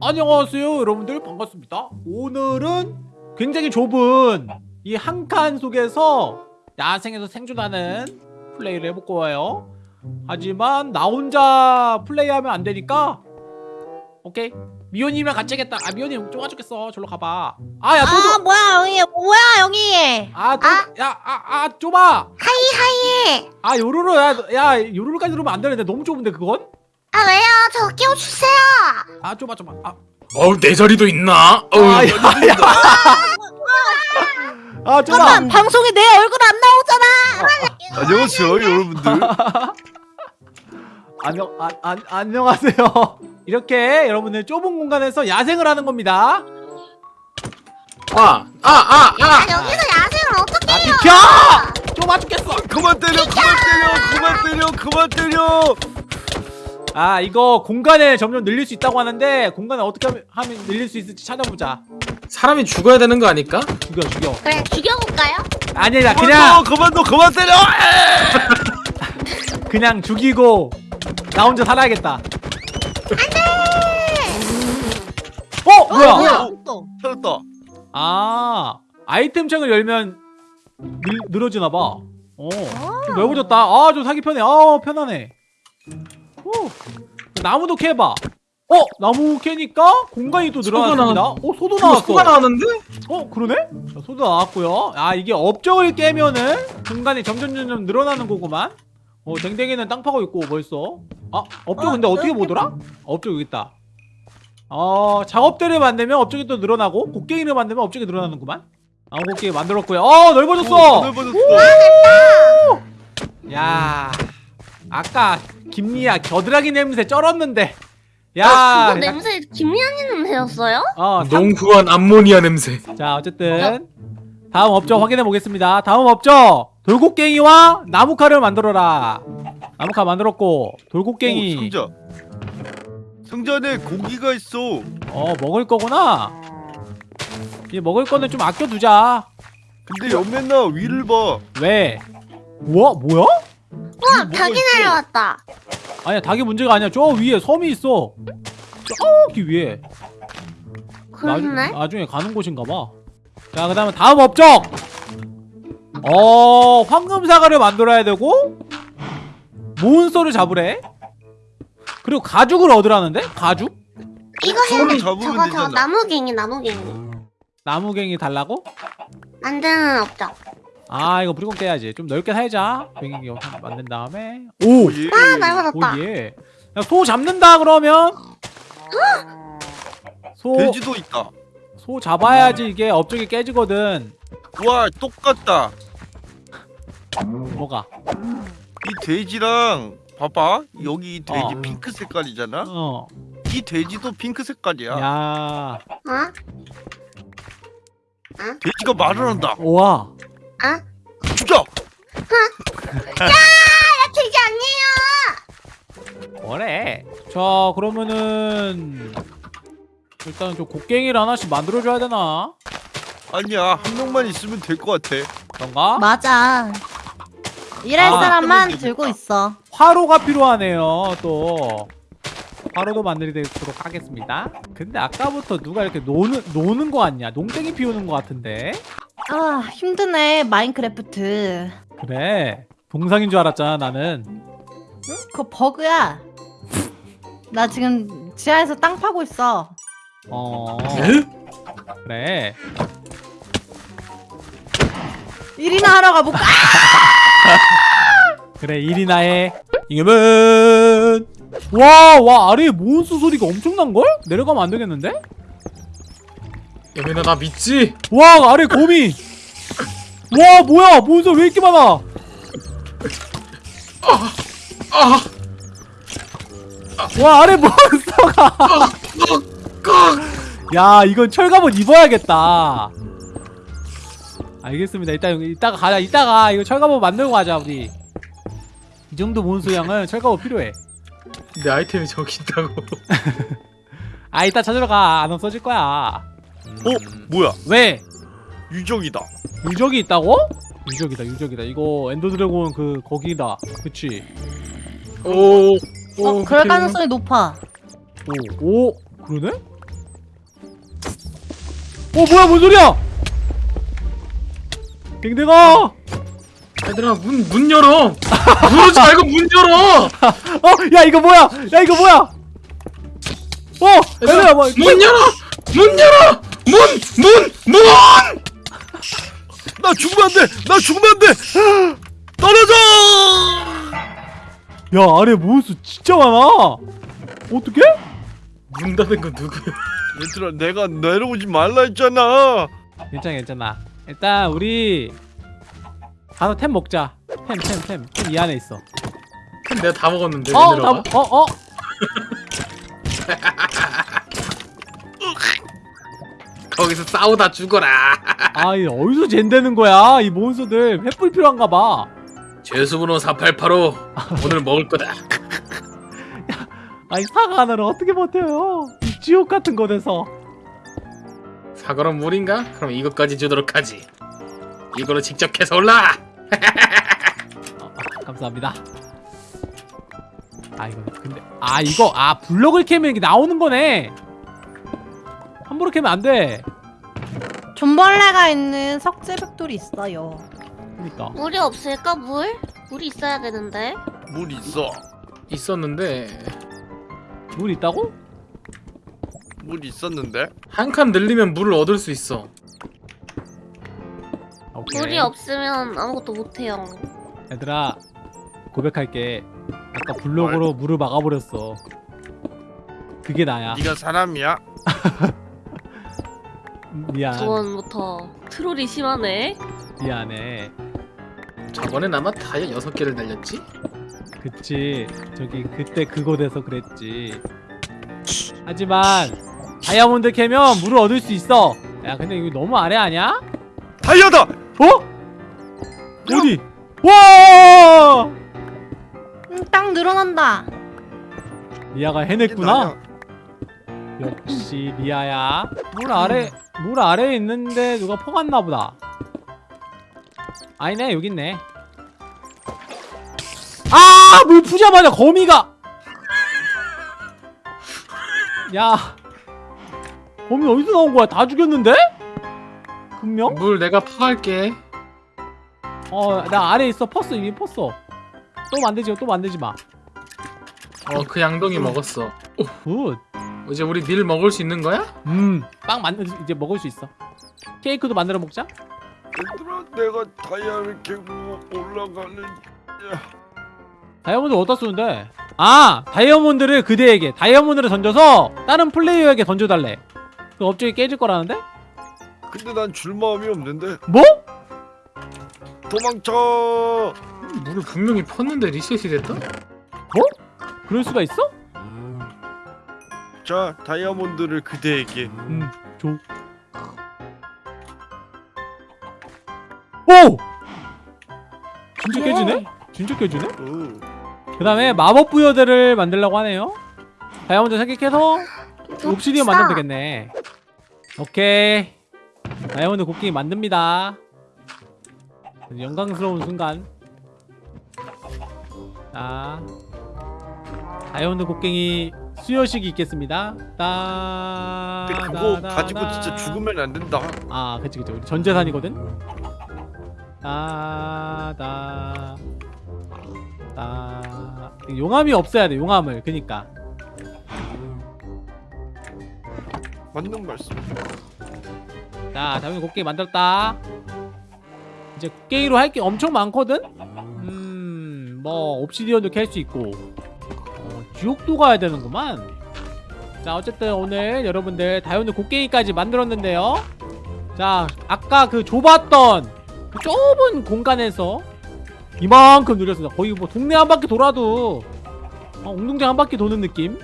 안녕하세요 여러분들. 반갑습니다. 오늘은 굉장히 좁은 이 한 칸 속에서 야생에서 생존하는 플레이를 해볼 거예요. 하지만 나 혼자 플레이하면 안 되니까 오케이? 미호님이랑 같이 하겠다. 아 미호님 좁아 죽겠어. 절로 가봐. 아야 아 뭐야 여기. 뭐야 여기. 아, 야아아 좁아! 하이. 아 요루루 야, 야 요루루까지 들어오면 안 되는데 너무 좁은데 그건? 아 왜요 저 끼워주세요 아 좁아 좁아 아, 어우 내 자리도 있나? 어우 아, 야, 야. 아 좁아 잠깐 방송에 내 얼굴 안 나오잖아 안녕하세요 여러분들 안녕 아, 아, 안녕하세요. 이렇게 여러분들 좁은 공간에서 야생을 하는 겁니다. 아아아 아, 아, 아 여기서 야생을 어떻게 아 비켜! 좁아 죽겠어. 그만 때려 그만 때려 그만 때려 그만 때려 아 이거 공간을 점점 늘릴 수 있다고 하는데 공간을 어떻게 하면, 하면 늘릴 수 있을지 찾아보자. 사람이 죽어야 되는 거 아닐까? 죽여 죽여. 그래 죽여볼까요? 아니야 그만 그냥 둬 그만 둬 그만 때려 그냥 죽이고 나 혼자 살아야겠다. 어 뭐야? 뭐야 또 살았다 아 아이템 창을 열면 늘, 늘어지나 봐. 어. 좀 넓어졌다. 아, 좀 사기 편해. 아, 편하네. 오. 나무도 캐봐. 어, 나무 캐니까 공간이 또 늘어났습니다. 나왔- 어, 소도 나왔어. 소가 나왔는데? 어, 그러네? 자, 소도 나왔고요. 아, 이게 업적을 깨면은 공간이 점점 점점 늘어나는 거구만. 어, 댕댕이는 땅 파고 있고 벌써. 아, 업적 어, 근데 어떻게 보더라? 업적 여기 있다. 어, 작업대를 만들면 업적이 또 늘어나고 곡괭이를 만들면 업적이 늘어나는구만. 아, 곡괭이 만들었고요. 어, 넓어졌어. 넓어졌어 야, 아까 김미야 겨드랑이 냄새 쩔었는데. 야, 아, 그거 냄새 김리안이 냄새였어요? 어, 상- 농후한 암모니아 냄새 자, 어쨌든 다음 업적 확인해 보겠습니다. 다음 업적 돌곡갱이와 나무칼을 만들어라. 나무칼 만들었고 오, 돌곡갱이 상자 상자 안에 고기가 있어 어 먹을 거구나. 이 먹을 거는 좀 아껴두자. 근데 옆면나 위를 봐 왜? 우와 뭐야? 우와 닭이 있어? 내려왔다 아니야 닭이 문제가 아니야. 저 위에 섬이 있어. 저기 위에. 그렇네 나중, 나중 에 가는 곳인가 봐. 자, 그 다음에 다음 업적. 어, 황금 사과를 만들어야 되고 몬스터를 잡으래. 그리고 가죽을 얻으라는데? 가죽? 이거 손을 해 잡으면 저거 저거 되잖아. 나무갱이 나무갱이 나무갱이 달라고? 만드는 업적 아, 이거 무조건 깨야지. 좀 넓게 살자. 갱이 만든 다음에. 오, 예. 아 넓어졌다 오 예. 야, 소 잡는다 그러면 소, 돼지도 있다 소 잡아야지 이게 업적이 깨지거든. 와 똑같다 뭐가? 이 돼지랑 봐봐 여기 이 돼지 어. 핑크 색깔이잖아 어. 이 돼지도 핑크 색깔이야 야. 어? 돼지가 말을 한다 우와. 아? 죽여 돼지 아니에요 뭐래? 자 그러면은 일단 저 곡괭이를 하나씩 만들어줘야 되나? 아니야 한 명만 있으면 될 것 같아 그런가? 맞아. 일할 아. 사람만 그러면 들고 되겠다. 있어. 화로가 필요하네요 또 화로도 만들도록 하겠습니다 근데 아까부터 누가 이렇게 노는, 노는 거 같냐? 농땡이 피우는 거 같은데? 아 힘드네 마인크래프트. 그래 동상인 줄 알았잖아 나는 그거 버그야. 나 지금 지하에서 땅 파고 있어. 어 에? 그래 일이나 하러 가볼까? 그래 일이나 해 이겨면 와와 아래에 몬스 소리가 엄청난걸? 내려가면 안 되겠는데? 여민아 나 믿지? 와 아래 거미 와 뭐야? 몬스터 왜 이렇게 많아? 아 와 아래 몬스터가. 야 이건 철갑옷 입어야겠다. 알겠습니다. 일단 이따가 가자. 이따가 이거 철갑옷 만들고 가자 우리. 이 정도 몬스 양은 철갑옷 필요해. 내 아이템이 저기 있다고. 아 이따 찾으러 가안 없어질 거야. 어? 뭐야? 왜? 유정이다. 유적이 있다고? 유적이다 유적이다. 이거 엔더드래곤 그 거기다. 그치? 오 어, 그럴 가능성이 높아. 오, 오 그러네? 뭐야 뭔 소리야? 댕댕아! 얘들아 문 문 열어. 누르지 말고 문 열어. 어 야 이거 뭐야? 야 이거 뭐야? 어 얘들아 뭐 문 열어. 문 열어. 문 문 문 나 죽으면 안 돼! 나 죽으면 안 돼! 떨어져! 야 아래 몬스 진짜 많아 어떻게 문 닫은 건 누구야 얘들아 내가 내려오지 말라 했잖아 괜찮아 괜찮아 일단 우리 가서 템 먹자 템 템 템 템 이 안에 있어 내가 다 먹었는데 어? 나, 어, 어. 거기서 싸우다 죽어라 아, 이 어디서 젠되는 거야? 이 몬스들 횃불 필요한가 봐. 죄수번호 4885 오늘 먹을 거다 아니 사과 하나를 어떻게 버텨요? 이 지옥 같은 곳에서. 사과는 물인가? 그럼 이것까지 주도록 하지 이걸로 직접 캐서 올라 어, 아, 감사합니다. 아 이거 근데 아 이거 아 블럭을 캐면 이게 나오는 거네. 함부로 캐면 안 돼. 존벌레가 있는 석재 벽돌이 있어요. 그러니까 물이 없을까 물? 물이 있어야 되는데. 물 있어 있었는데 물 있다고? 물 있었는데 한 칸 늘리면 물을 얻을 수 있어 오케이. 물이 없으면 아무것도 못해요. 얘들아 고백할게. 아까 블럭으로 물을 막아버렸어. 그게 나야. 네가 사람이야? 미안. 저번부터 트롤이 심하네. 미안해. 저번엔 아마 타이어 6개를 날렸지? 그치 저기 그때 그곳에서 그랬지 하지만 다이아몬드 캐면 물을 얻을 수 있어 야 근데 이거 너무 아래 아니야? 다이아다! 어? 어디? 와 음, 딱 늘어난다. 리아가 해냈구나. 역시 리아야. 물 아래 물 아래에 있는데 누가 퍼갔나 보다. 아니네 여기 있네. 아 물 푸자마자 거미가. 야 거미 어디서 나온 거야? 다 죽였는데? 분명? 물 내가 파갈게. 어나 아래에 있어. 펐어 이미 펐어 또 만들지 마, 또 만들지 마. 어그 양동이 먹었어. Good. 이제 우리 밀 먹을 수 있는 거야? 음, 빵 만들 이제 먹을 수 있어. 케이크도 만들어 먹자. 얘들아 내가 다이아를 캐고 올라가는 다이아몬드 어디다 쓰는데? 아, 다이아몬드를 그대에게 다이아몬드를 던져서 다른 플레이어에게 던져달래. 그 업적이 깨질 거라는데? 근데 난 줄 마음이 없는데 뭐? 도망쳐 물을 분명히 펐는데 리셋이 됐다? 그럴 수가 있어? 자 다이아몬드를 그대에게 음, 줘. 오! 진짜 깨지네? 진짜 깨지네? 어. 그 다음에 마법 부여대를 만들려고 하네요. 다이아몬드 생각해서 옵시디언 만들면 되겠네. 오케이. 다이아몬드 곡괭이 만듭니다. 영광스러운 순간. 자, 다이아몬드 곡괭이 수여식이 있겠습니다. 따. 근데 그거 다, 다, 가지고 다. 진짜 죽으면 안 된다 아, 그치 그치. 우리 전 재산이거든. 따다 따. 용암이 없어야 돼. 용암을. 그니까. 맞는 말씀 자, 다음에 곡괭이 만들었다. 이제 곡괭이로 할 게 엄청 많거든? 음, 뭐, 옵시디언도 캘 수 있고. 어, 지옥도 가야 되는구만. 자, 어쨌든 오늘 여러분들 다이아몬드 곡괭이까지 만들었는데요. 자, 아까 그 좁았던 그 좁은 공간에서 이만큼 늘렸습니다. 거의 뭐 동네 한 바퀴 돌아도 어, 웅동장 한 바퀴 도는 느낌.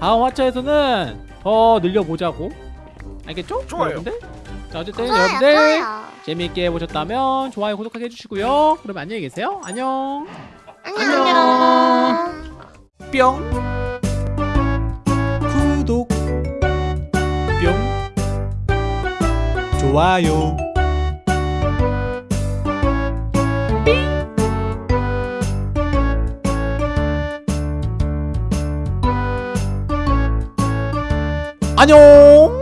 다음 화차에서는 더 늘려보자고. 알겠죠? 좋아요. 여러분들? 자, 어쨌든 좋아요, 여러분들 좋아요. 재미있게 보셨다면 좋아요, 구독하게 해주시고요. 그럼 안녕히 계세요. 안녕. 안녕. 뿅. 구독. 뿅. 좋아요. 안녕.